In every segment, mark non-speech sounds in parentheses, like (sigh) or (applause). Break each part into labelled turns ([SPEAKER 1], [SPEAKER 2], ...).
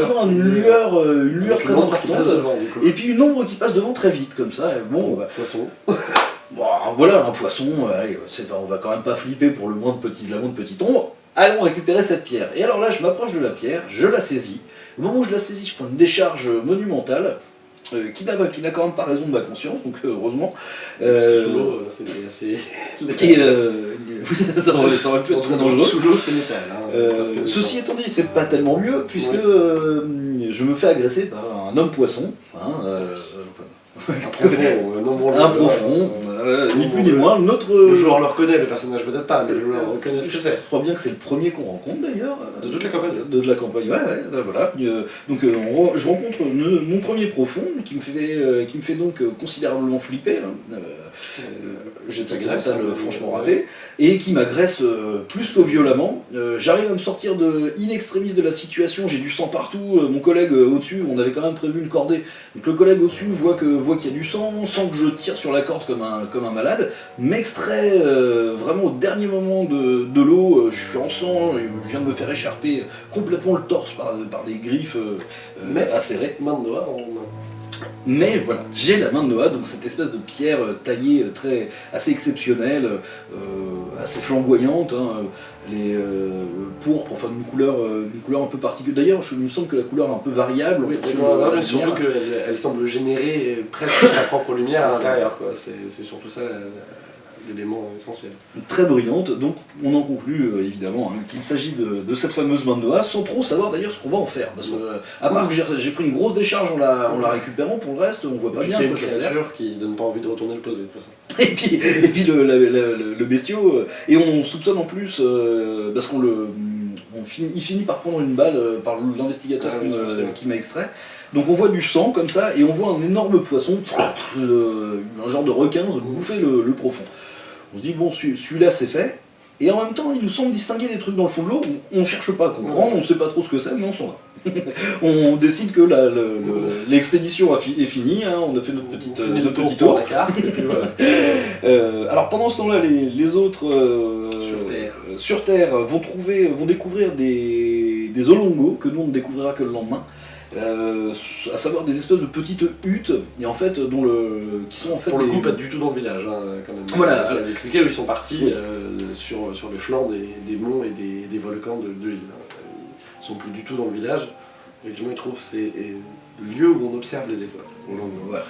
[SPEAKER 1] une lueur, euh, une lueur très
[SPEAKER 2] une ombre qui
[SPEAKER 1] importante.
[SPEAKER 2] devant, coup.
[SPEAKER 1] Et puis une ombre qui passe devant très vite, comme ça. Bon, bah,
[SPEAKER 2] Poisson. (laughs)
[SPEAKER 1] bon, voilà, un poisson, euh, allez, c'est pas- on va quand même pas flipper pour le moins de petit, la moindre petite ombre. Allons récupérer cette pierre. Et alors là, je m'approche de la pierre, je la saisis. Au moment où je la saisis, je prends une décharge monumentale. Euh, qui n'a quand même pas raison de ma conscience, donc euh, heureusement. Euh,
[SPEAKER 2] sous l'eau, c'est assez. (laughs)
[SPEAKER 1] et euh, (laughs) ça, aurait, ça aurait pu être très dangereux.
[SPEAKER 2] Sous l'eau, c'est métal. hein.
[SPEAKER 1] Ceci étant dit, c'est pas tellement mieux, puisque
[SPEAKER 2] Ouais.
[SPEAKER 1] je me fais agresser par un homme poisson. Hein,
[SPEAKER 2] Un profond,
[SPEAKER 1] un (laughs) profond, ni plus ni moins. Notre,
[SPEAKER 2] Le joueur le reconnaît, le personnage peut-être pas, mais le joueur
[SPEAKER 1] Euh,
[SPEAKER 2] reconnaît ce que
[SPEAKER 1] Je
[SPEAKER 2] c'est.
[SPEAKER 1] crois bien que c'est le premier qu'on rencontre d'ailleurs.
[SPEAKER 2] De toute la campagne.
[SPEAKER 1] De, de la campagne, ouais, ouais, euh, voilà. Euh, donc euh, on je rencontre mon premier profond qui me fait, euh, qui me fait donc euh, considérablement flipper. hein. Euh, euh, J'ai de
[SPEAKER 2] T'agresse,
[SPEAKER 1] mental
[SPEAKER 2] hein,
[SPEAKER 1] franchement raté, et qui m'agresse euh, plus que violemment. Euh, J'arrive à me sortir de in extremis de la situation, j'ai du sang partout, euh, mon collègue au-dessus, on avait quand même prévu une cordée, donc le collègue au-dessus voit qu'il y a du sang, sent que je tire sur la corde comme un, comme un malade, m'extrait vraiment au dernier moment de, de l'eau, je suis en sang, je viens de me faire écharper complètement le torse par, par des griffes
[SPEAKER 2] Mais-
[SPEAKER 1] acérées.
[SPEAKER 2] Main de on...
[SPEAKER 1] Mais voilà, j'ai la main de Noah, donc cette espèce de pierre euh, taillée euh, très, assez exceptionnelle, euh, assez flamboyante, hein, les euh, pourpres, enfin d'une couleur, d'une couleur un peu particulière. D'ailleurs, il me semble que la couleur est un peu variable.
[SPEAKER 2] Oui,
[SPEAKER 1] de la
[SPEAKER 2] surtout qu'elle elle semble générer presque sa propre lumière à (laughs) l'intérieur. C'est surtout ça l'élément essentiel.
[SPEAKER 1] très brillante, donc on en conclut euh, évidemment hein, qu'il s'agit de, de cette fameuse main de Noah, sans trop savoir d'ailleurs ce qu'on va en faire. Parce que, euh, à part que j'ai- pris une grosse décharge en la, en la récupérant, pour le reste, on voit pas bien
[SPEAKER 2] une
[SPEAKER 1] quoi sert.
[SPEAKER 2] cassure qui donne pas envie de retourner le poser, de toute façon. (laughs)
[SPEAKER 1] Et puis, et puis le, la- la- le- le bestiau, euh, et on soupçonne en plus, euh, parce qu'on le. On finit, il finit par prendre une balle par l'investigateur
[SPEAKER 2] Ah
[SPEAKER 1] qui
[SPEAKER 2] oui, c'est
[SPEAKER 1] m'a extrait. Donc on voit du sang comme ça, et on voit un énorme poisson, (laughs) un genre de requin, bouffer le, le profond. On se dit, bon, celui- celui-là c'est fait, et en même temps il nous semble distinguer des trucs dans le fond de l'eau, on ne cherche pas à comprendre, on ne sait pas trop ce que c'est, mais on s'en va. (laughs) on décide que le- l'expédition est finie, hein, on a fait notre, petite, petit
[SPEAKER 2] tour
[SPEAKER 1] tour.
[SPEAKER 2] pour la carte, (laughs) et puis voilà.
[SPEAKER 1] Euh, alors pendant ce temps-là, les, les autres euh,
[SPEAKER 2] Sur Terre.
[SPEAKER 1] euh, sur Terre vont trouver, vont découvrir des, des olongos que nous on ne découvrira que le lendemain. Euh, à savoir des espèces de petites huttes et en fait dont le qui sont en fait
[SPEAKER 2] Pour le
[SPEAKER 1] des-
[SPEAKER 2] coup, pas du tout dans le village, hein, quand même.
[SPEAKER 1] Voilà.
[SPEAKER 2] Ça expliqué où ils sont partis
[SPEAKER 1] Oui.
[SPEAKER 2] euh, sur, sur les flancs des, des monts et des, des volcans de, de l'île. Ils sont plus du tout dans le village. Effectivement, ils trouvent ces lieux où on observe les étoiles.
[SPEAKER 1] Voilà.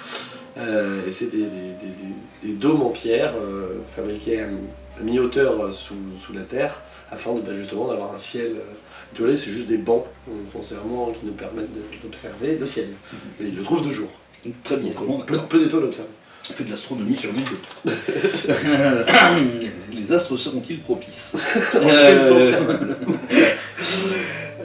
[SPEAKER 2] Euh, et c'est des, des- des- des- des dômes en pierre fabriqués à mi-hauteur euh, sous, sous la terre afin de, bah, justement d'avoir un ciel euh, étoilé. C'est juste des bancs euh, foncièrement qui nous permettent d'observer le ciel. Et ils le trouvent de jour.
[SPEAKER 1] très bien.
[SPEAKER 2] Peu, peu d'étoiles observées.
[SPEAKER 1] On fait de l'astronomie sur l'île. (laughs) (laughs) Les astres seront-ils propices? (laughs) Euh.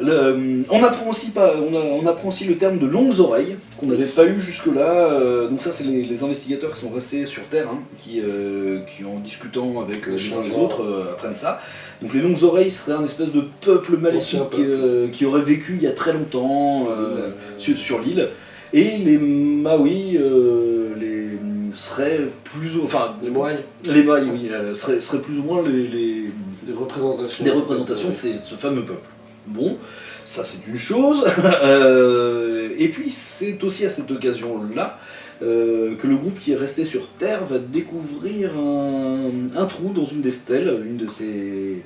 [SPEAKER 1] Le- on, apprend aussi pas, on, a- on apprend aussi le terme de longues oreilles, qu'on n'avait pas eu jusque-là. euh, donc ça, c'est les, les investigateurs qui sont restés sur Terre, hein, qui, euh, qui, en discutant avec euh, les uns les autres, euh, apprennent ça. Donc les longues oreilles seraient un espèce de peuple maléfique
[SPEAKER 2] peuple.
[SPEAKER 1] euh, qui aurait vécu il y a très longtemps
[SPEAKER 2] Sur
[SPEAKER 1] euh,
[SPEAKER 2] l'île.
[SPEAKER 1] Et les Maui euh, les, seraient plus ou enfin
[SPEAKER 2] Les
[SPEAKER 1] oui, euh, seraient, seraient plus ou moins les- les,
[SPEAKER 2] des représentations.
[SPEAKER 1] des de ce fameux peuple. Bon, ça c'est une chose. (laughs) Euh, et puis c'est aussi à cette occasion-là euh, que le groupe qui est resté sur Terre va découvrir un, un trou dans une des stèles, une de ces...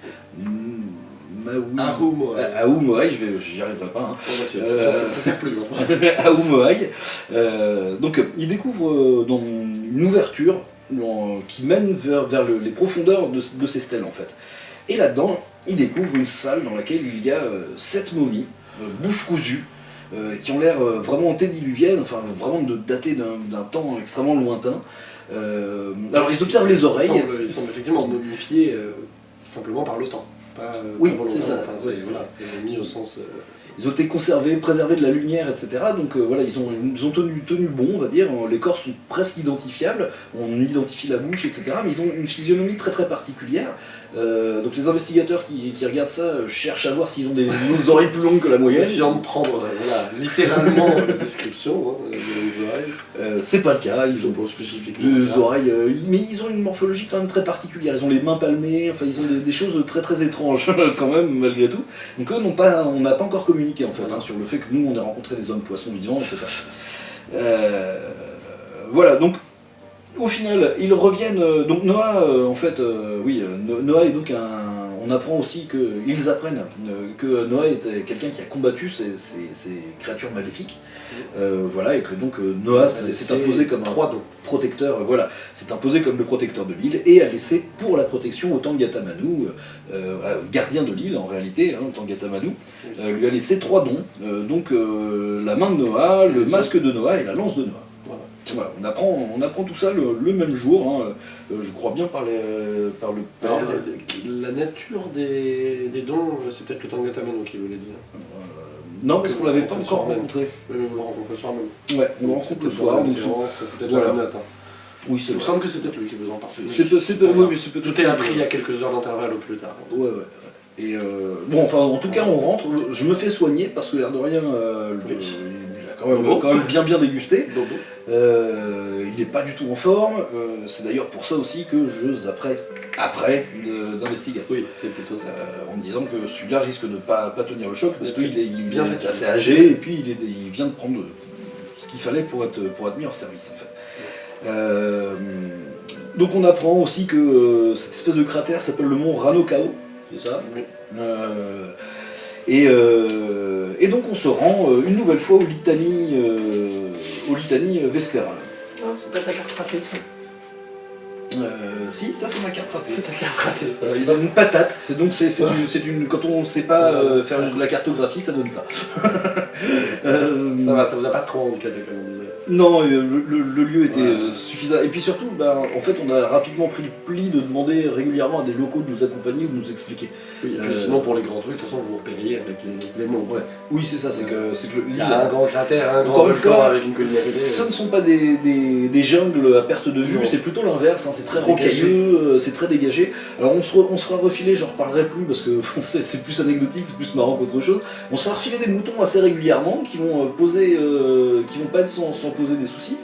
[SPEAKER 1] Maui...
[SPEAKER 2] Ahumoai.
[SPEAKER 1] Ah, je j'y arriverai pas. hein.
[SPEAKER 2] Oh, bah, c'est-
[SPEAKER 1] Euh,
[SPEAKER 2] ça, ça sert plus (laughs)
[SPEAKER 1] à Oumoaï. Euh, donc il découvre euh, dans une ouverture dans- qui mène vers, vers le- les profondeurs de, de ces stèles en fait. Et là-dedans, il découvre une salle dans laquelle il y a euh, sept momies, euh, bouche cousue, euh, qui ont l'air vraiment antédiluviennes, enfin vraiment de, datées d'un temps extrêmement lointain. Euh, alors ils observent les oreilles.
[SPEAKER 2] Ils semblent, ils semblent effectivement momifiés euh, simplement par le temps. Pas,
[SPEAKER 1] Oui, c'est ça.
[SPEAKER 2] Enfin, c'est
[SPEAKER 1] Oui,
[SPEAKER 2] voilà, c'est mis au sens. euh,
[SPEAKER 1] Ils ont été conservés, préservés de la lumière, etc. Donc voilà, ils ont, ils ont tenu, tenu bon, on va dire. Les corps sont presque identifiables. On identifie la bouche, etc. Mais ils ont une physionomie très très particulière. Euh, donc les investigateurs qui, qui regardent ça euh, cherchent à voir s'ils ont des, des (laughs) oreilles plus longues que la moyenne.
[SPEAKER 2] essayant de prendre euh, voilà, littéralement la description hein, de nos oreilles.
[SPEAKER 1] C'est pas le cas, ils ont
[SPEAKER 2] Ils ont spécifique.
[SPEAKER 1] deux oreilles, mais ils ont une morphologie quand même très particulière. Ils ont les mains palmées, enfin ils ont des, des choses très très étranges (laughs) quand même malgré tout. Donc eux n'ont pas, on n'a pas encore communiqué en fait hein, sur le fait que nous on a rencontré des hommes poissons vivants, etc. Voilà, donc au final ils reviennent. euh, donc Noah, euh, en fait, euh, oui, No- Noah est donc un. On apprend aussi qu'ils apprennent que Noah était quelqu'un qui a combattu ces, ces- ces créatures maléfiques. Euh, voilà, et que donc Noah s'est imposé comme un protecteur, euh, voilà, s'est imposé comme le protecteur de l'île et a laissé pour la protection au Tangatamanu, euh, euh, gardien de l'île en réalité, hein, euh, lui a laissé trois dons, donc la main de Noah, le masque de Noah et la lance de Noah.
[SPEAKER 2] Voilà.
[SPEAKER 1] On apprend, on apprend tout ça le, le même jour, hein, euh, je crois bien par, les- par le père.
[SPEAKER 2] Alors, la nature des, des dons, c'est peut-être le Tangatamano qui vous l'a dit. hein.
[SPEAKER 1] non, parce qu'on l'avait pas encore rencontré.
[SPEAKER 2] Oui, mais vous le rencontrez le soir même.
[SPEAKER 1] Ouais, on le rencontre le soir. c'est-
[SPEAKER 2] peut-être
[SPEAKER 1] Voilà.
[SPEAKER 2] la même date. hein.
[SPEAKER 1] oui, c'est
[SPEAKER 2] Il me semble que c'est peut-être lui qui
[SPEAKER 1] peu- c'est peu- oui, mais c'est peut-
[SPEAKER 2] Tout est appris à quelques heures d'intervalle au plus tard.
[SPEAKER 1] Ouais, ouais. Et euh, bon, enfin, en tout cas, on rentre. Je me fais soigner parce que l'air de rien, euh, le- quand même,
[SPEAKER 2] Bobo.
[SPEAKER 1] quand même bien bien dégusté.
[SPEAKER 2] Bobo.
[SPEAKER 1] Euh, il n'est pas du tout en forme. euh, c'est d'ailleurs pour ça aussi que je zapperai après d'investiguer.
[SPEAKER 2] Oui, c'est plutôt ça.
[SPEAKER 1] Euh, en me disant que celui-là risque de ne pas, pas tenir le choc parce qu'il est, il
[SPEAKER 2] bien
[SPEAKER 1] est assez âgé et puis il, est- il vient de prendre ce qu'il fallait pour être, pour être mis en service en fait. Donc on apprend aussi que cette espèce de cratère s'appelle le mont Ranokao, c'est ça?
[SPEAKER 2] Oui.
[SPEAKER 1] Et, euh, et donc on se rend euh, une nouvelle fois au litanie, euh, au litanie vespéral.
[SPEAKER 2] Ah, c'est pas ta carte ratée, ça.
[SPEAKER 1] Euh, si, ça c'est ma carte ratée.
[SPEAKER 2] C'est ta carte ratée, ça.
[SPEAKER 1] Il donne une patate, donc c'est une quand on ne sait pas euh, faire de la cartographie, ça donne ça. (laughs) Euh,
[SPEAKER 2] Ça va, ça vous a pas trop comme on disait.
[SPEAKER 1] Non, euh, le, le- le lieu était
[SPEAKER 2] Ouais.
[SPEAKER 1] euh, suffisant. Et puis surtout, bah, en fait, on a rapidement pris le pli de demander régulièrement à des locaux de nous accompagner ou de nous expliquer.
[SPEAKER 2] Oui, et puis
[SPEAKER 1] Euh,
[SPEAKER 2] sinon, pour les grands trucs, de toute façon, vous repériez avec les, les mots.
[SPEAKER 1] Ouais. Oui, c'est ça, c'est que, c'est que le-
[SPEAKER 2] Il y
[SPEAKER 1] l'île
[SPEAKER 2] a un grand cratère, un grand volcan avec une colline
[SPEAKER 1] ce ne sont pas des, des- des jungles à perte de vue, c'est plutôt l'inverse, hein, c'est très rocailleux, c'est très dégagé. Alors on se, re- on se fera refiler, j'en reparlerai plus parce que (laughs) c'est plus anecdotique, c'est plus marrant qu'autre chose. On se fera refiler des moutons assez régulièrement qui vont poser, euh, qui vont pas être sans, sans poser des soucis.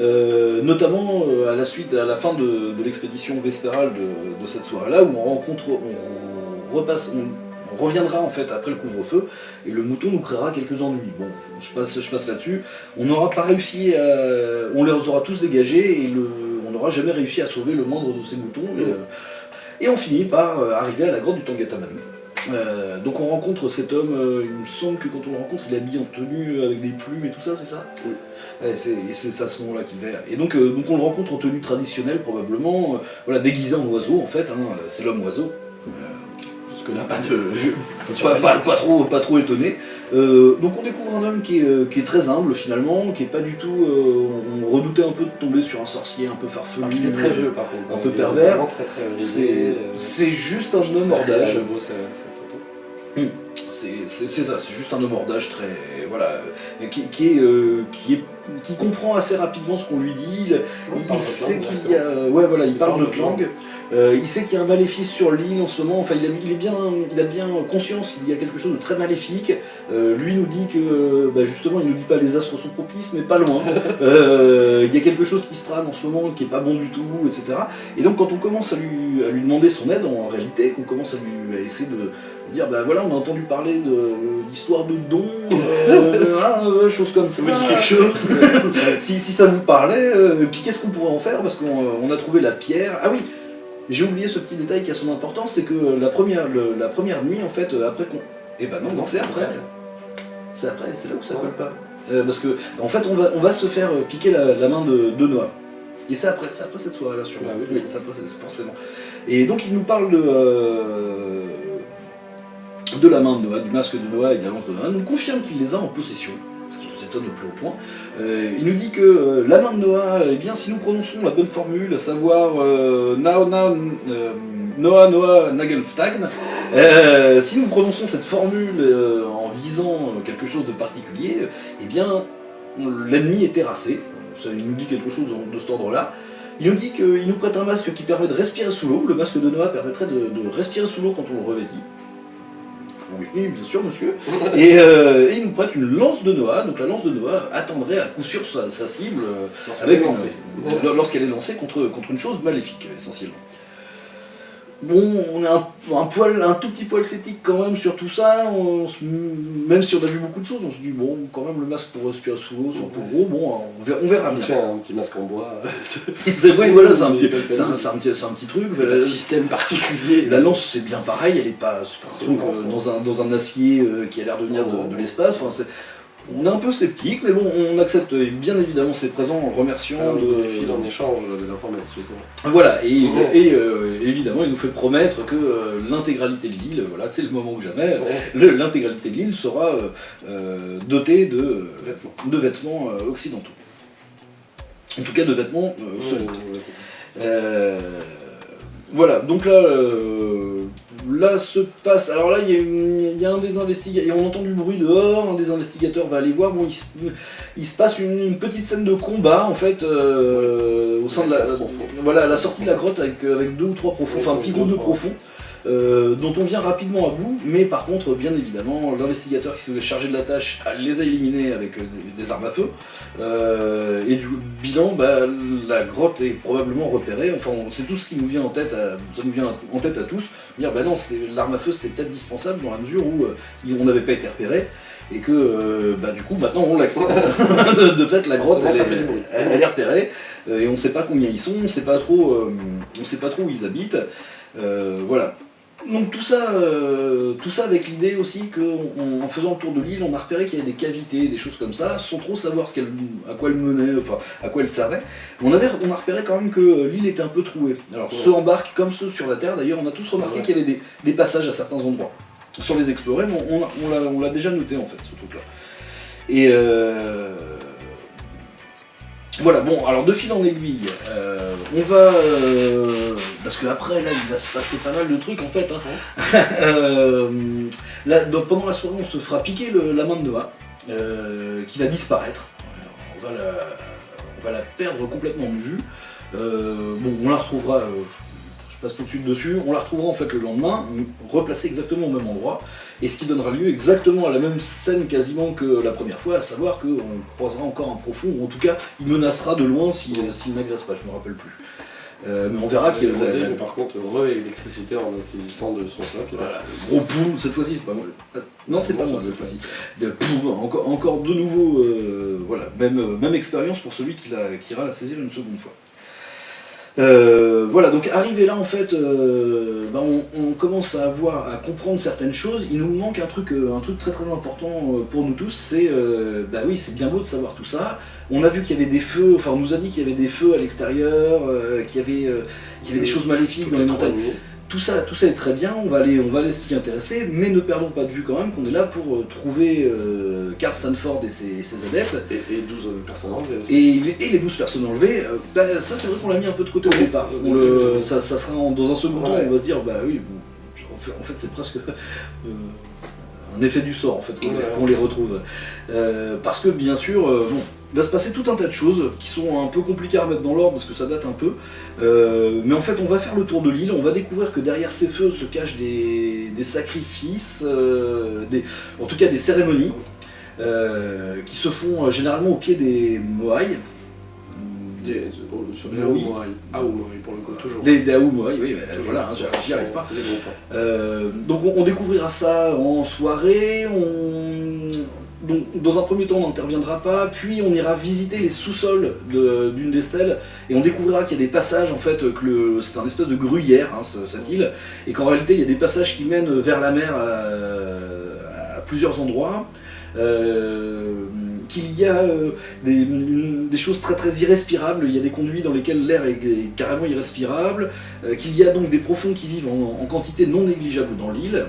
[SPEAKER 1] Euh, notamment euh, à la suite, à la fin de, de l'expédition vespérale de, de cette soirée-là, où on rencontre, on repasse, on, on reviendra en fait après le couvre-feu, et le mouton nous créera quelques ennuis. Bon, je passe, je passe là-dessus. On n'aura pas réussi à... On les aura tous dégagés, et le, on n'aura jamais réussi à sauver le moindre de ces moutons. Et, euh, et on finit par arriver à la grotte du Tangatamanu. Euh, donc on rencontre cet homme, euh, il me semble que quand on le rencontre, il est habillé en tenue avec des plumes et tout ça, c'est ça?
[SPEAKER 2] Oui.
[SPEAKER 1] Ouais, c'est à ce moment-là qu'il est. Et donc, euh, donc on le rencontre en tenue traditionnelle probablement, euh, voilà, déguisé en oiseau en fait, hein, c'est l'homme oiseau.
[SPEAKER 2] Jusque-là, pas de.
[SPEAKER 1] Je- pas, pas- pas trop, pas trop étonné. Euh, donc on découvre un homme qui est, euh, qui est très humble finalement, qui est pas du tout. euh, on redoutait un peu de tomber sur un sorcier un peu farfelu.
[SPEAKER 2] Alors qu'il est très vieux, par contre.
[SPEAKER 1] Un peu
[SPEAKER 2] Il
[SPEAKER 1] pervers. C'est juste un homme hors d'âge.
[SPEAKER 2] photo.
[SPEAKER 1] C'est ça, c'est juste un homme hors d'âge très. Voilà. Qui, qui est, euh, qui, est, qui comprend assez rapidement ce qu'on lui dit. Il, il
[SPEAKER 2] parle
[SPEAKER 1] sait qu'il y a. Ouais, voilà, il,
[SPEAKER 2] Il
[SPEAKER 1] parle notre langue. Euh, il sait qu'il y a un maléfice sur l'île en ce moment. Enfin, il a, il est bien, il a bien conscience qu'il y a quelque chose de très maléfique. Euh, lui nous dit que, bah, justement, il nous dit pas les astres sont propices, mais pas loin. (laughs) Euh, il y a quelque chose qui se trame en ce moment qui est pas bon du tout, etc. Et donc, quand on commence à lui, à lui demander son aide, en réalité, qu'on commence à lui à essayer de dire, bah voilà, on a entendu parler de- d'histoire de dons, euh, (laughs) hein, euh, choses comme ça.
[SPEAKER 2] Ça vous dit quelque chose (laughs)
[SPEAKER 1] si, si ça vous parlait, euh, puis qu'est-ce qu'on pourrait en faire? Parce qu'on euh, on a trouvé la pierre. Ah oui, j'ai oublié ce petit détail qui a son importance, c'est que la première, le- la première nuit, en fait, euh, après qu'on. Eh ben non, non c'est après. C'est après, c'est là où ça
[SPEAKER 2] Ouais.
[SPEAKER 1] colle pas. Euh, parce que, en fait, on va, on va se faire euh, piquer la, la main de, de Noah. Et c'est après, c'est après cette soirée-là, sûrement.
[SPEAKER 2] Ah oui.
[SPEAKER 1] oui, c'est après, forcément. Et donc, il nous parle de. euh, de la main de Noah, du masque de Noah et de la lance de Noah, nous confirme qu'il les a en possession, Euh, il nous dit que euh, la main de Noah, eh bien, si nous prononçons la bonne formule, à savoir Nao, Nao, euh, Noah, Noah, Nagelftagn, si nous prononçons cette formule en visant quelque chose de particulier, eh bien, l'ennemi est terrassé. Ça il nous dit quelque chose de, de cet ordre-là. Il nous dit qu'il nous prête un masque qui permet de respirer sous l'eau. Le masque de Noah permettrait de, de respirer sous l'eau quand on le revêtit. Oui, bien sûr, monsieur. et, euh, et il nous prête une lance de Noah. Donc la lance de Noah attendrait à coup sûr sa, sa cible euh,
[SPEAKER 2] Lorsqu'elle est lancée.
[SPEAKER 1] lorsqu'elle est lancée contre, contre une chose maléfique, essentiellement. Bon, on a un, un poil, un tout petit poil sceptique quand même sur tout ça. On se- même si on a vu beaucoup de choses, on se dit bon, quand même le masque pour respirer sous l'eau, c'est un peu gros. Bon, on verra, on verra bien.
[SPEAKER 2] C'est un petit masque en bois. (laughs)
[SPEAKER 1] C'est oui, voilà, c'est un, un- un petit, un truc.
[SPEAKER 2] Pas de système particulier.
[SPEAKER 1] La lance c'est bien pareil, elle est pas, c'est pas un
[SPEAKER 2] C'est
[SPEAKER 1] truc euh,
[SPEAKER 2] hein.
[SPEAKER 1] dans, un, dans un acier euh, qui a l'air de venir de, de l'espace. Enfin, on est un peu sceptique, mais bon, on accepte bien évidemment ses présents en remerciant
[SPEAKER 2] Alors, il
[SPEAKER 1] de,
[SPEAKER 2] file en échange de l'information, justement.
[SPEAKER 1] Voilà, et, euh, évidemment, il nous fait promettre que euh, l'intégralité de l'île, voilà, c'est le moment ou jamais, (laughs) l'intégralité de l'île sera euh, dotée de,
[SPEAKER 2] Vêtements.
[SPEAKER 1] de vêtements occidentaux. En tout cas, de vêtements solides. Voilà, donc là, là se passe. Alors là, il y, a une- il y a un des investigateurs, on entend du bruit dehors, un des investigateurs va aller voir. Bon, il, se- il se passe une, une petite scène de combat en fait euh, au sein de la, voilà, à la sortie de la grotte avec, avec deux ou trois profonds, enfin un petit groupe de profonds. Euh, dont on vient rapidement à bout, mais par contre, bien évidemment, l'investigateur qui s'est chargé de la tâche les a éliminés avec euh, des, armes à feu. Euh, et du bilan, bah, la grotte est probablement repérée. Enfin, c'est tout ce qui nous vient en tête, à, ça nous vient en tête à tous. Dire, bah non, l'arme à feu c'était peut-être dispensable dans la mesure où euh, on n'avait pas été repéré. Et que, euh, bah, du coup, maintenant on l'a. (laughs) de, de fait, la grotte, elle, est- elle- elle repérée. et on ne sait pas combien ils sont, on ne sait pas trop, euh, on sait pas trop où ils habitent. Euh, voilà. Donc tout ça, euh, tout ça avec l'idée aussi qu'en faisant le tour de l'île, on a repéré qu'il y avait des cavités, des choses comme ça, sans trop savoir ce à quoi elle menait, enfin à quoi elle servait. On, avait, on a repéré quand même que euh, l'île était un peu trouée. Alors
[SPEAKER 2] Ouais.
[SPEAKER 1] ceux en barque comme ceux sur la Terre, d'ailleurs, on a tous remarqué
[SPEAKER 2] Ouais.
[SPEAKER 1] qu'il y avait des, des passages à certains endroits. Sans les explorer, mais on, on, on l'a- on l'a déjà noté en fait, ce truc-là. Et euh, voilà, bon, alors de fil en aiguille, euh, on va. euh, parce que après, là, il va se passer pas mal de trucs en fait. hein. (laughs) Euh, là, donc, pendant la soirée, on se fera piquer le- la main de Noah, qui va disparaître. On, va la, on va la perdre complètement de vue. Bon, on la retrouvera. Passe tout de suite dessus. On la retrouvera en fait le lendemain, replacée exactement au même endroit, et ce qui donnera lieu exactement à la même scène quasiment que la première fois, à savoir qu'on croisera encore un profond, ou en tout cas, il menacera de loin s'il n'agresse pas, je me rappelle plus. Euh, mais on verra qu'il y a la- la-
[SPEAKER 2] par contre, re-électricité en saisissant de son socle.
[SPEAKER 1] voilà, gros poum, cette fois-ci c'est pas moi. Euh, Non, c'est pas moi cette fois-ci. Encore, encore de nouveau, euh, voilà, même, euh, même expérience pour celui qui, la, qui ira la saisir une seconde fois. Euh, voilà, donc arrivé là en fait, euh, bah, on, on commence à avoir, à comprendre certaines choses. Il nous manque un truc, euh, un truc très très important euh, pour nous tous, c'est, euh, bah oui, c'est bien beau de savoir tout ça. On a vu qu'il y avait des feux, enfin on nous a dit qu'il y avait des feux à l'extérieur, euh, qu'il y avait, euh, qu'il y avait des choses maléfiques dans les montagnes. Tout ça, tout ça est très bien, on va aller, on va aller s'y intéresser, mais ne perdons pas de vue quand même qu'on est là pour euh, trouver euh, Carl Stanford et ses, ses adeptes,
[SPEAKER 2] Et, et 12 personnes enlevées aussi.
[SPEAKER 1] et, les- et les 12 personnes enlevées. euh, bah, ça, c'est vrai qu'on l'a mis un peu de côté au départ. On le- ça, ça sera en- dans un second temps, on va se dire, bah oui, bon, en fait, en fait, c'est presque euh, un effet du sort en fait qu'on
[SPEAKER 2] Ouais.
[SPEAKER 1] les retrouve. Euh, parce que bien sûr, euh, bon, il va se passer tout un tas de choses qui sont un peu compliquées à remettre dans l'ordre parce que ça date un peu. Euh, mais en fait, on va faire le tour de l'île, on va découvrir que derrière ces feux se cachent des, des sacrifices, euh, des, en tout cas des cérémonies, euh, qui se font généralement au pied des Moai.
[SPEAKER 2] Des, oh, sur les
[SPEAKER 1] Oui.
[SPEAKER 2] Pour le coup, toujours.
[SPEAKER 1] Les Dao Moai, oui, bah,
[SPEAKER 2] Toujours.
[SPEAKER 1] voilà, hein, j'y- arrive pas.
[SPEAKER 2] Des hein.
[SPEAKER 1] Donc on, on découvrira ça en soirée, on... dans un premier temps on n'interviendra pas, puis on ira visiter les sous-sols d'une des stèles, et on découvrira qu'il y a des passages, en fait, que c'est un espèce de gruyère, hein, ce- cette île, et qu'en réalité il y a des passages qui mènent vers la mer à, à plusieurs endroits. Euh, qu'il y a euh, des, choses très très irrespirables, il y a des conduits dans lesquels l'air est, carrément irrespirable, euh, qu'il y a donc des profonds qui vivent en, quantité non négligeable dans l'île.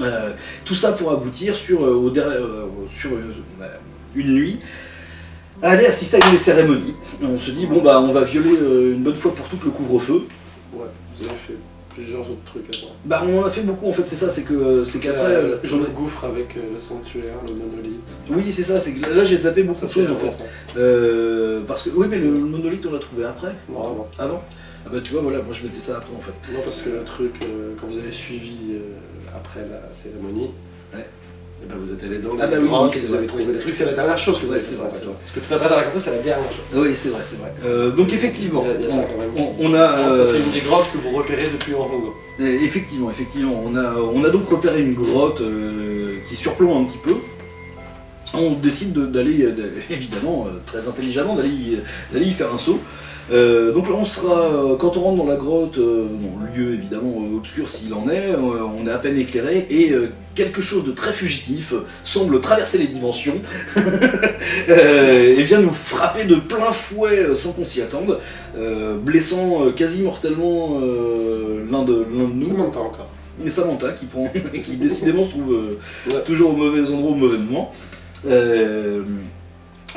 [SPEAKER 1] Euh, tout ça pour aboutir sur, euh, au euh, sur euh, une nuit à aller assister à une des cérémonies. On se dit, bon bah on va violer une bonne fois pour toutes le couvre-feu.
[SPEAKER 2] Ouais. Vous avez fait plusieurs autres trucs avant.
[SPEAKER 1] Bah on en a fait beaucoup en fait, c'est ça, c'est que c'est qu'après, j'en ai-
[SPEAKER 2] le gouffre avec le sanctuaire, le monolithe.
[SPEAKER 1] Oui c'est ça, c'est que là j'ai zappé beaucoup de choses en fait. parce que oui mais le, le monolithe on l'a trouvé après,
[SPEAKER 2] Non, avant.
[SPEAKER 1] avant. Ah bah tu vois voilà, moi je mettais ça après en fait.
[SPEAKER 2] Non, parce que le truc, euh, quand vous avez suivi euh, après la cérémonie.
[SPEAKER 1] Ouais.
[SPEAKER 2] Et ben vous êtes allé dans
[SPEAKER 1] Ah bah oui,
[SPEAKER 2] vous avez trouvé le truc, c'est la dernière chose que vous
[SPEAKER 1] Ouais,
[SPEAKER 2] avez fait.
[SPEAKER 1] c'est vrai, c'est vrai.
[SPEAKER 2] Ce que tu t'apprêtes à raconter, c'est la dernière chose.
[SPEAKER 1] Oui, c'est vrai, c'est vrai. Euh, donc effectivement,
[SPEAKER 2] Il y a- il y a ça quand même.
[SPEAKER 1] on, on a...
[SPEAKER 2] Ça, c'est une des grottes que vous repérez depuis Hongo.
[SPEAKER 1] Euh, Effectivement, effectivement. On a, on a donc repéré une grotte qui surplombe un petit peu. On décide de- d'aller, évidemment, très intelligemment, d'aller y faire un saut. Euh, donc là, on sera, euh, quand on rentre dans la grotte, euh, bon, lieu évidemment obscur s'il en est, on est à peine éclairé et quelque chose de très fugitif semble traverser les dimensions (laughs) et vient nous frapper de plein fouet sans qu'on s'y attende, blessant quasi mortellement l'un de, de nous.
[SPEAKER 2] monte encore.
[SPEAKER 1] Et Samantha qui prend, (laughs) qui décidément se trouve
[SPEAKER 2] Ouais.
[SPEAKER 1] toujours au mauvais endroit au mauvais moment.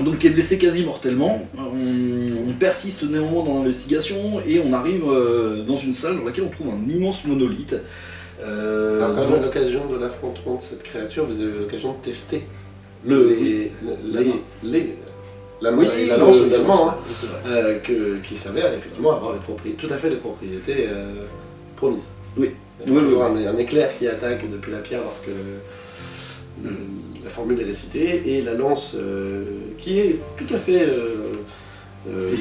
[SPEAKER 1] Donc qui est blessé quasi mortellement. On, on persiste néanmoins dans l'investigation et on arrive euh, dans une salle dans laquelle on trouve un immense monolithe. Euh,
[SPEAKER 2] Alors, quand
[SPEAKER 1] dont
[SPEAKER 2] vous avez l'occasion de l'affrontement de cette créature, vous avez l'occasion de tester
[SPEAKER 1] le,
[SPEAKER 2] les,
[SPEAKER 1] la
[SPEAKER 2] les, la main
[SPEAKER 1] oui,
[SPEAKER 2] et la
[SPEAKER 1] le-
[SPEAKER 2] lance
[SPEAKER 1] la
[SPEAKER 2] également, hein, euh, qui s'avèrent effectivement avoir les propriétés, tout à fait les propriétés euh, promises.
[SPEAKER 1] Oui.
[SPEAKER 2] Il y a toujours
[SPEAKER 1] oui,
[SPEAKER 2] Un, un éclair qui attaque depuis la pierre lorsque le- la formule est récitée, et la lance euh, qui est tout à fait euh, euh,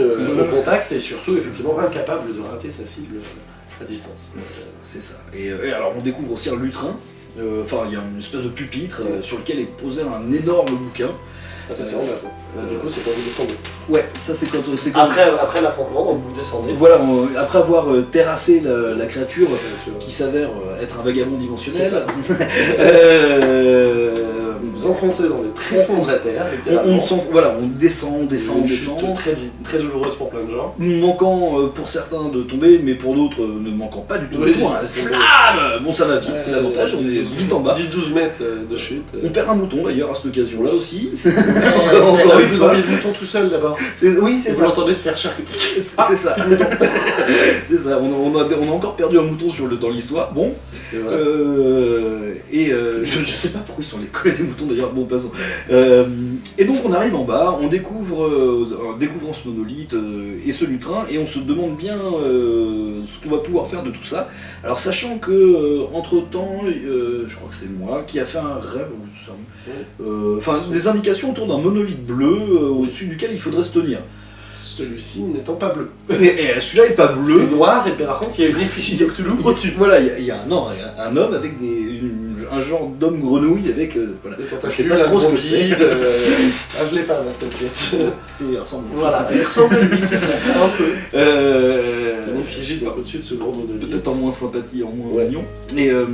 [SPEAKER 2] euh, au contact et surtout effectivement incapable de rater sa cible à distance.
[SPEAKER 1] C'est ça. Et, et alors on découvre aussi un lutrin. Euh, Enfin, il y a une espèce de pupitre euh, sur lequel est posé un énorme bouquin.
[SPEAKER 2] Ah, ça c'est Du coup, c'est quand vous descendez.
[SPEAKER 1] Ouais, ça c'est quand,
[SPEAKER 2] Après, après l'affrontement, donc vous descendez.
[SPEAKER 1] Voilà, on- après avoir terrassé la, la créature
[SPEAKER 2] qui
[SPEAKER 1] s'avère être un vagabond dimensionnel, (laughs)
[SPEAKER 2] Enfoncez dans les tréfonds de la terre,
[SPEAKER 1] on,
[SPEAKER 2] littéralement.
[SPEAKER 1] on s'en- voilà, on descend, on descend, on
[SPEAKER 2] Une chute
[SPEAKER 1] descend,
[SPEAKER 2] très, douloureuse pour plein de gens.
[SPEAKER 1] manquant euh, pour certains de tomber, mais pour d'autres euh, ne manquant pas du tout
[SPEAKER 2] Oui,
[SPEAKER 1] de point. Flamme Bon, ça va vite, c'est l'avantage, on est
[SPEAKER 2] 10-12
[SPEAKER 1] vite en bas.
[SPEAKER 2] 10-12 mètres euh, de chute.
[SPEAKER 1] On perd un bouton d'ailleurs à cette occasion-là aussi. (laughs) (laughs)
[SPEAKER 2] encore,
[SPEAKER 1] encore une
[SPEAKER 2] vous
[SPEAKER 1] fois.
[SPEAKER 2] avez le bouton tout seul d'abord.
[SPEAKER 1] C'est- Oui,
[SPEAKER 2] vous l'entendez se faire charcuter.
[SPEAKER 1] C'est ça. (laughs) c'est ça. On a, on, a, on a encore perdu un mouton sur le, dans l'histoire. Bon. Euh, et euh, je, je sais pas pourquoi ils sont les collés des moutons d'ailleurs. Bon, passons. Euh, et donc on arrive en bas, on découvre, euh, en découvrant ce monolithe et ce lutrin, et on se demande bien ce qu'on va pouvoir faire de tout ça. Alors sachant que entre temps, je crois que c'est moi qui a fait un rêve, enfin des indications autour d'un monolithe bleu au-dessus duquel il faudrait se tenir.
[SPEAKER 2] Celui-ci n'étant pas bleu.
[SPEAKER 1] Et, et celui-là est pas bleu.
[SPEAKER 2] C'est noir, et puis par contre, il y a une effigie de Cthulhu au-dessus.
[SPEAKER 1] Voilà, il y a- il y, a un, non, il y a un homme avec des, une- un genre d'homme grenouille avec. euh, voilà.
[SPEAKER 2] Des
[SPEAKER 1] Je sais
[SPEAKER 2] tentacules,
[SPEAKER 1] pas trop ce que c'est.
[SPEAKER 2] euh, Ah, je l'ai pas, pièce. (laughs)
[SPEAKER 1] Et il ressemble.
[SPEAKER 2] Voilà, il ressemble à lui, c'est (laughs) un peu.
[SPEAKER 1] Euh,
[SPEAKER 2] Une effigie au-dessus de ce gros monolithe.
[SPEAKER 1] Peut-être en moins sympathie, en moins
[SPEAKER 2] Ouais.
[SPEAKER 1] mignon. Et, euh,